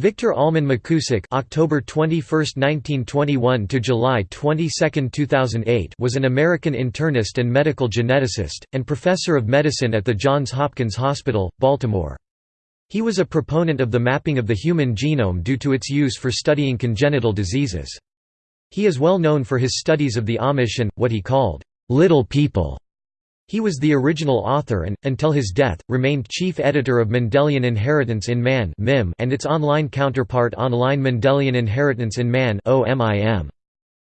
Victor Almon McKusick (October 21, 1921 to July 22, 2008) was an American internist and medical geneticist and professor of medicine at the Johns Hopkins Hospital, Baltimore. He was a proponent of the mapping of the human genome due to its use for studying congenital diseases. He is well known for his studies of the Amish and what he called little people he was the original author and, until his death, remained chief editor of Mendelian Inheritance in Man and its online counterpart Online Mendelian Inheritance in Man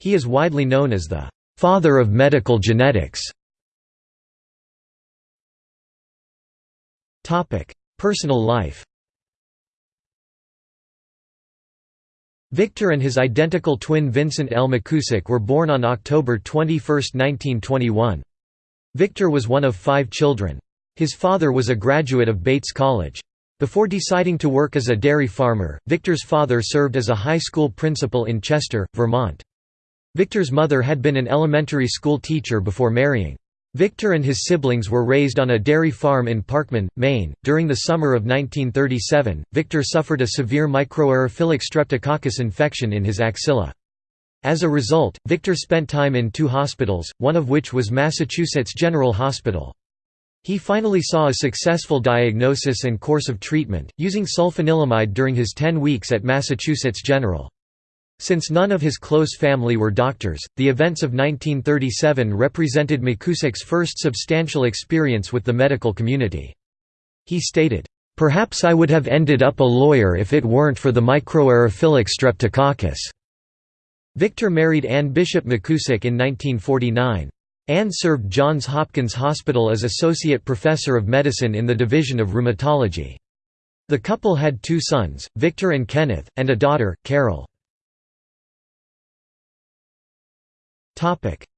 He is widely known as the «father of medical genetics». Personal life Victor and his identical twin Vincent L. McKusick were born on October 21, 1921. Victor was one of five children. His father was a graduate of Bates College. Before deciding to work as a dairy farmer, Victor's father served as a high school principal in Chester, Vermont. Victor's mother had been an elementary school teacher before marrying. Victor and his siblings were raised on a dairy farm in Parkman, Maine. During the summer of 1937, Victor suffered a severe microaerophilic streptococcus infection in his axilla. As a result, Victor spent time in two hospitals, one of which was Massachusetts General Hospital. He finally saw a successful diagnosis and course of treatment, using sulfanilamide during his 10 weeks at Massachusetts General. Since none of his close family were doctors, the events of 1937 represented McKusick's first substantial experience with the medical community. He stated, "...perhaps I would have ended up a lawyer if it weren't for the microaerophilic streptococcus." Victor married Anne Bishop McKusick in 1949. Anne served Johns Hopkins Hospital as Associate Professor of Medicine in the Division of Rheumatology. The couple had two sons, Victor and Kenneth, and a daughter, Carol.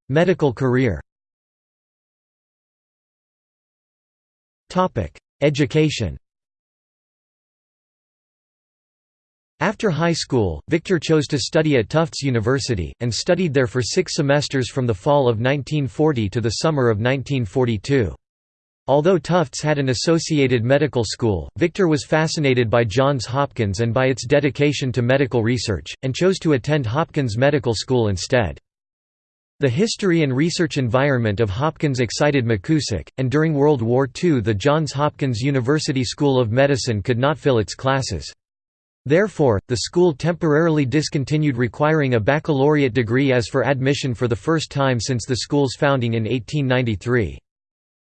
Medical career Education After high school, Victor chose to study at Tufts University, and studied there for six semesters from the fall of 1940 to the summer of 1942. Although Tufts had an associated medical school, Victor was fascinated by Johns Hopkins and by its dedication to medical research, and chose to attend Hopkins Medical School instead. The history and research environment of Hopkins excited McKusick, and during World War II the Johns Hopkins University School of Medicine could not fill its classes. Therefore, the school temporarily discontinued requiring a baccalaureate degree as for admission for the first time since the school's founding in 1893.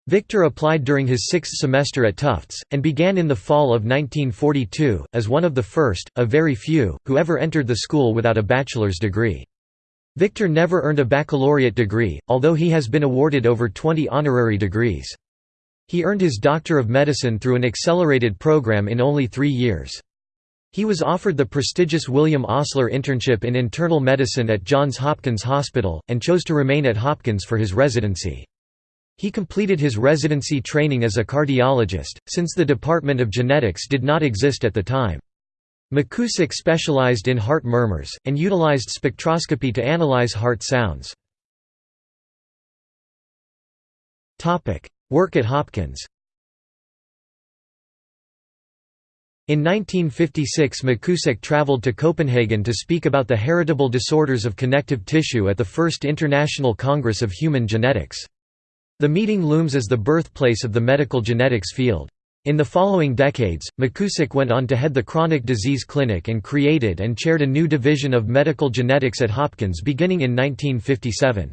Victor applied during his sixth semester at Tufts, and began in the fall of 1942, as one of the first, of very few, who ever entered the school without a bachelor's degree. Victor never earned a baccalaureate degree, although he has been awarded over 20 honorary degrees. He earned his Doctor of Medicine through an accelerated program in only three years. He was offered the prestigious William Osler internship in internal medicine at Johns Hopkins Hospital, and chose to remain at Hopkins for his residency. He completed his residency training as a cardiologist, since the Department of Genetics did not exist at the time. McKusick specialized in heart murmurs, and utilized spectroscopy to analyze heart sounds. Work at Hopkins In 1956 McKusick traveled to Copenhagen to speak about the heritable disorders of connective tissue at the First International Congress of Human Genetics. The meeting looms as the birthplace of the medical genetics field. In the following decades, McKusick went on to head the Chronic Disease Clinic and created and chaired a new division of medical genetics at Hopkins beginning in 1957.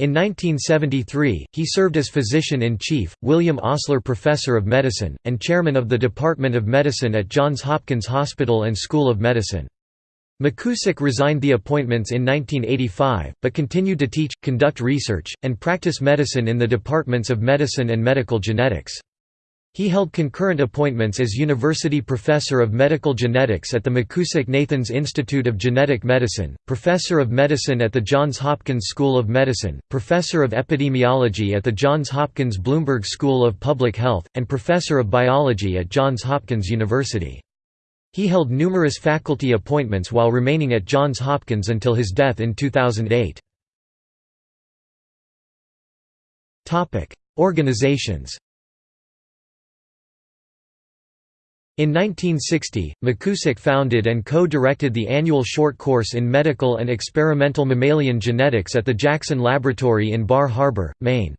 In 1973, he served as physician-in-chief, William Osler Professor of Medicine, and chairman of the Department of Medicine at Johns Hopkins Hospital and School of Medicine. McKusick resigned the appointments in 1985, but continued to teach, conduct research, and practice medicine in the departments of medicine and medical genetics. He held concurrent appointments as University Professor of Medical Genetics at the McKusick-Nathans Institute of Genetic Medicine, Professor of Medicine at the Johns Hopkins School of Medicine, Professor of Epidemiology at the Johns Hopkins Bloomberg School of Public Health, and Professor of Biology at Johns Hopkins University. He held numerous faculty appointments while remaining at Johns Hopkins until his death in 2008. Organizations In 1960, McKusick founded and co-directed the annual short course in medical and experimental mammalian genetics at the Jackson Laboratory in Bar Harbor, Maine.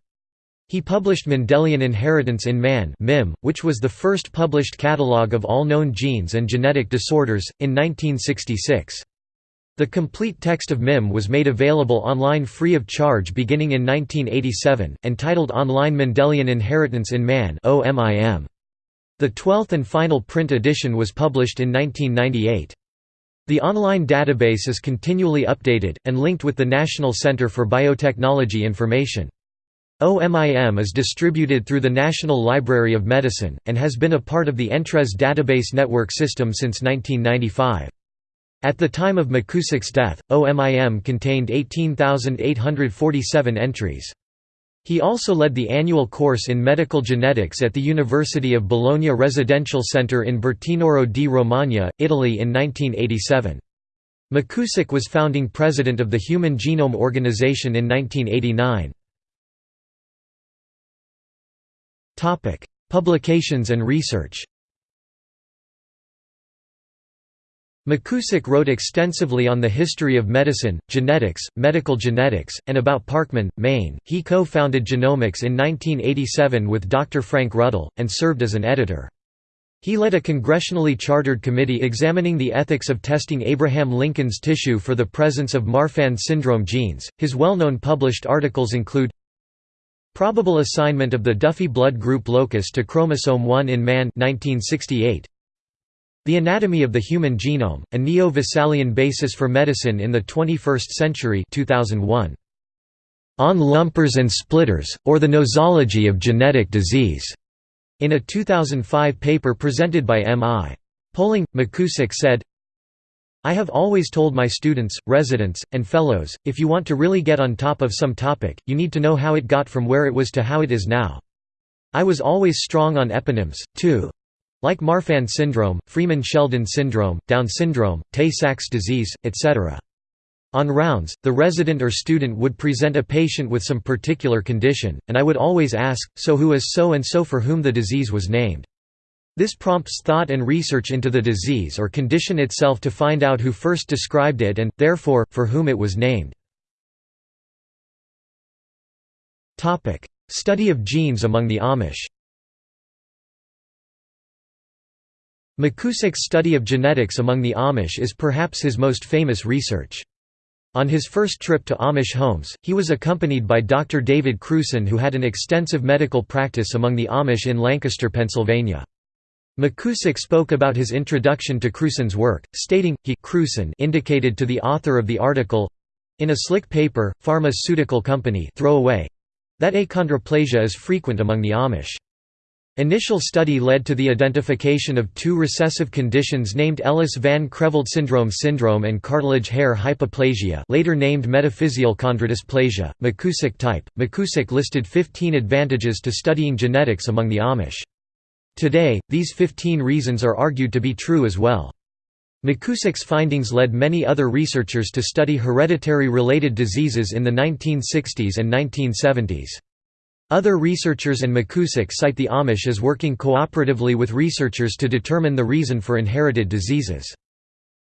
He published Mendelian Inheritance in Man which was the first published catalogue of all known genes and genetic disorders, in 1966. The complete text of MIM was made available online free of charge beginning in 1987, and titled Online Mendelian Inheritance in Man The 12th and final print edition was published in 1998. The online database is continually updated, and linked with the National Center for Biotechnology Information. OMIM is distributed through the National Library of Medicine, and has been a part of the Entrez database network system since 1995. At the time of McKusick's death, OMIM contained 18,847 entries. He also led the annual course in medical genetics at the University of Bologna Residential Center in Bertinoro di Romagna, Italy in 1987. McKusick was founding president of the Human Genome Organization in 1989. Publications and research McKusick wrote extensively on the history of medicine, genetics, medical genetics, and about Parkman, Maine. He co founded Genomics in 1987 with Dr. Frank Ruddle, and served as an editor. He led a congressionally chartered committee examining the ethics of testing Abraham Lincoln's tissue for the presence of Marfan syndrome genes. His well known published articles include Probable assignment of the Duffy blood group locus to chromosome 1 in man 1968. The Anatomy of the Human Genome, a neo-Vesalian basis for medicine in the 21st century 2001. On Lumpers and Splitters, or the Nosology of Genetic Disease, in a 2005 paper presented by M.I. Poling, McKusick said, I have always told my students, residents, and fellows, if you want to really get on top of some topic, you need to know how it got from where it was to how it is now. I was always strong on eponyms, too. Like Marfan syndrome, Freeman-Sheldon syndrome, Down syndrome, Tay-Sachs disease, etc. On rounds, the resident or student would present a patient with some particular condition, and I would always ask, so who is so-and-so for whom the disease was named? This prompts thought and research into the disease or condition itself to find out who first described it and, therefore, for whom it was named. Study of genes among the Amish McKusick's study of genetics among the Amish is perhaps his most famous research. On his first trip to Amish homes, he was accompanied by Dr. David Crewson who had an extensive medical practice among the Amish in Lancaster, Pennsylvania. McKusick spoke about his introduction to Crewson's work, stating, he indicated to the author of the article—in a slick paper, pharmaceutical company throwaway—that achondroplasia is frequent among the Amish. Initial study led to the identification of two recessive conditions named Ellis van Creveld syndrome syndrome and cartilage hair hypoplasia later named metaphyseal chondrodysplasia, McKusick type. McKusick listed 15 advantages to studying genetics among the Amish. Today, these 15 reasons are argued to be true as well. McKusick's findings led many other researchers to study hereditary related diseases in the 1960s and 1970s. Other researchers and McKusick cite the Amish as working cooperatively with researchers to determine the reason for inherited diseases.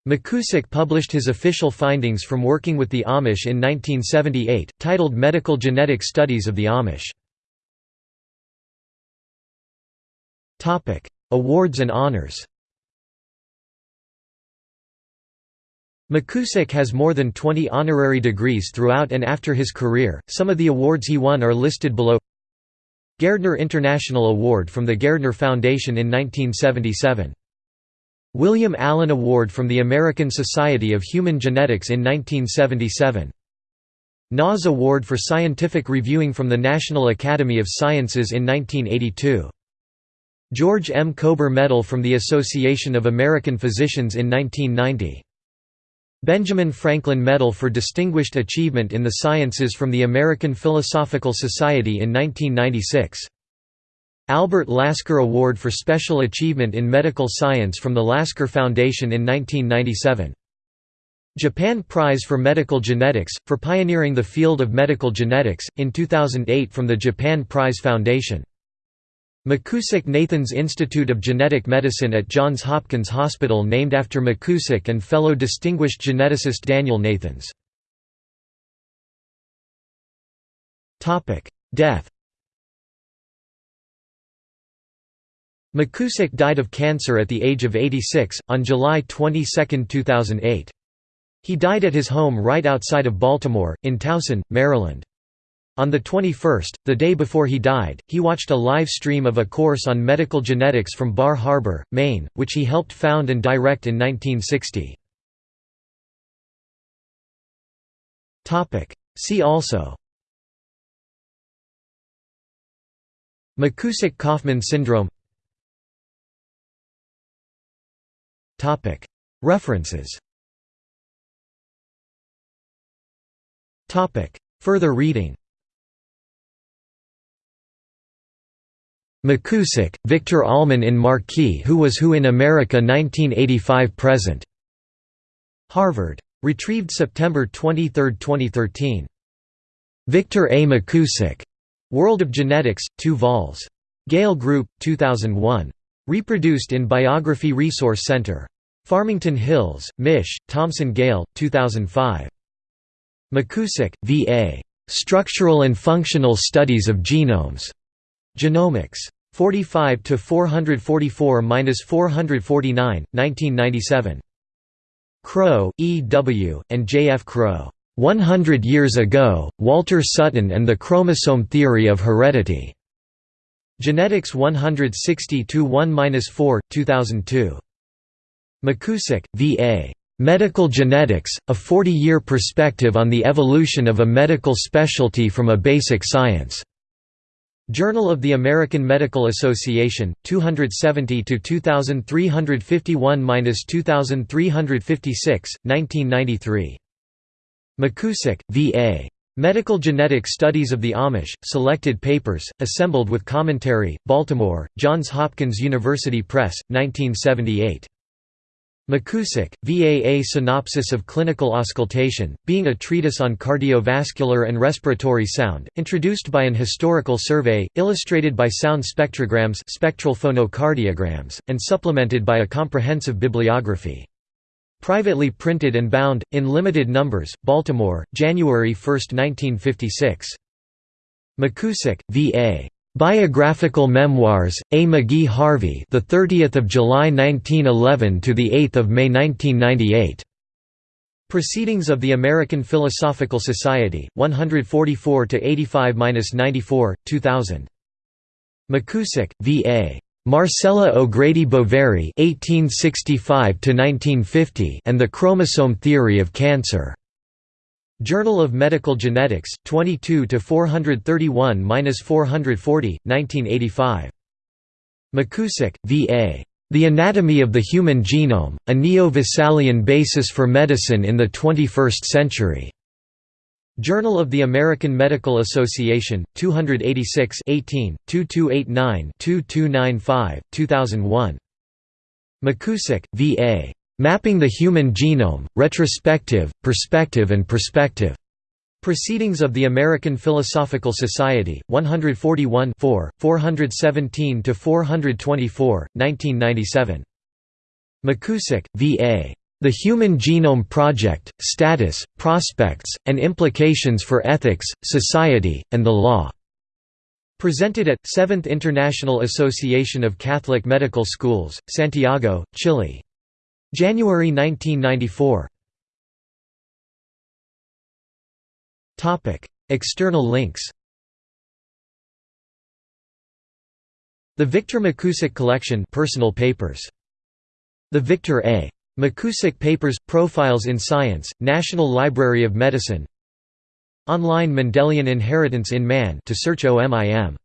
McKusick published his official findings from working with the Amish in 1978, titled Medical Genetic Studies of the Amish. Awards and honors. McKusick has more than 20 honorary degrees throughout and after his career. Some of the awards he won are listed below. Gairdner International Award from the Gairdner Foundation in 1977. William Allen Award from the American Society of Human Genetics in 1977. NAS Award for Scientific Reviewing from the National Academy of Sciences in 1982. George M. Kober Medal from the Association of American Physicians in 1990. Benjamin Franklin Medal for Distinguished Achievement in the Sciences from the American Philosophical Society in 1996. Albert Lasker Award for Special Achievement in Medical Science from the Lasker Foundation in 1997. Japan Prize for Medical Genetics, for pioneering the field of medical genetics, in 2008 from the Japan Prize Foundation. McKusick Nathans Institute of Genetic Medicine at Johns Hopkins Hospital named after McKusick and fellow distinguished geneticist Daniel Nathans. Death McKusick died of cancer at the age of 86, on July 22, 2008. He died at his home right outside of Baltimore, in Towson, Maryland. On the 21st, the day before he died, he watched a live stream of a course on medical genetics from Bar Harbor, Maine, which he helped found and direct in 1960. See also. McKusick–Kaufman syndrome. References. Further reading McKusick, Victor Almon in Marquis Who Was Who in America 1985 present. Harvard. Retrieved September 23, 2013. Victor A. McKusick. World of Genetics, 2 vols. Gale Group, 2001. Reproduced in Biography Resource Center. Farmington Hills, Mich., Thomson Gale, 2005. McKusick, V. A. Structural and Functional Studies of Genomes. Genomics. 45 to 444-449, 1997. Crow, E. W., and J. F. Crow. 100 Years Ago, Walter Sutton and the Chromosome Theory of Heredity. Genetics 160-1-4, 2002. McKusick, V. A. Medical Genetics, a 40-year perspective on the evolution of a medical specialty from a basic science. Journal of the American Medical Association, 270–2351–2356, 1993. McKusick, V. A. Medical Genetic Studies of the Amish, Selected Papers, assembled with commentary, Baltimore, Johns Hopkins University Press, 1978. McKusick, VAA Synopsis of Clinical Auscultation, being a treatise on cardiovascular and respiratory sound, introduced by an historical survey, illustrated by sound spectrograms spectral phonocardiograms, and supplemented by a comprehensive bibliography. Privately printed and bound, in limited numbers, Baltimore, January 1, 1956. McKusick, V.A. Biographical Memoirs, A. McGee Harvey, the 30th of July 1911 to the 8th of May 1998. Proceedings of the American Philosophical Society, 144 to 85-94, 2000. McKusick, V. A. Marcella O'Grady Boveri (1865–1950) and the Chromosome Theory of Cancer. Journal of Medical Genetics, 22 to 431-440, 1985. McKusick, V.A. The Anatomy of the Human Genome: A Neo-Vesalian Basis for Medicine in the 21st Century. Journal of the American Medical Association, 286 18, 2289-2295, 2001. McKusick, V.A. Mapping the Human Genome, Retrospective, Perspective and Perspective. Proceedings of the American Philosophical Society, 141 417–424, 1997. McKusick, V.A. The Human Genome Project, Status, Prospects, and Implications for Ethics, Society, and the Law. Presented at, 7th International Association of Catholic Medical Schools, Santiago, Chile. January 1994 External links The Victor McKusick Collection personal papers. The Victor A. McKusick Papers – Profiles in Science, National Library of Medicine Online Mendelian Inheritance in Man to search OMIM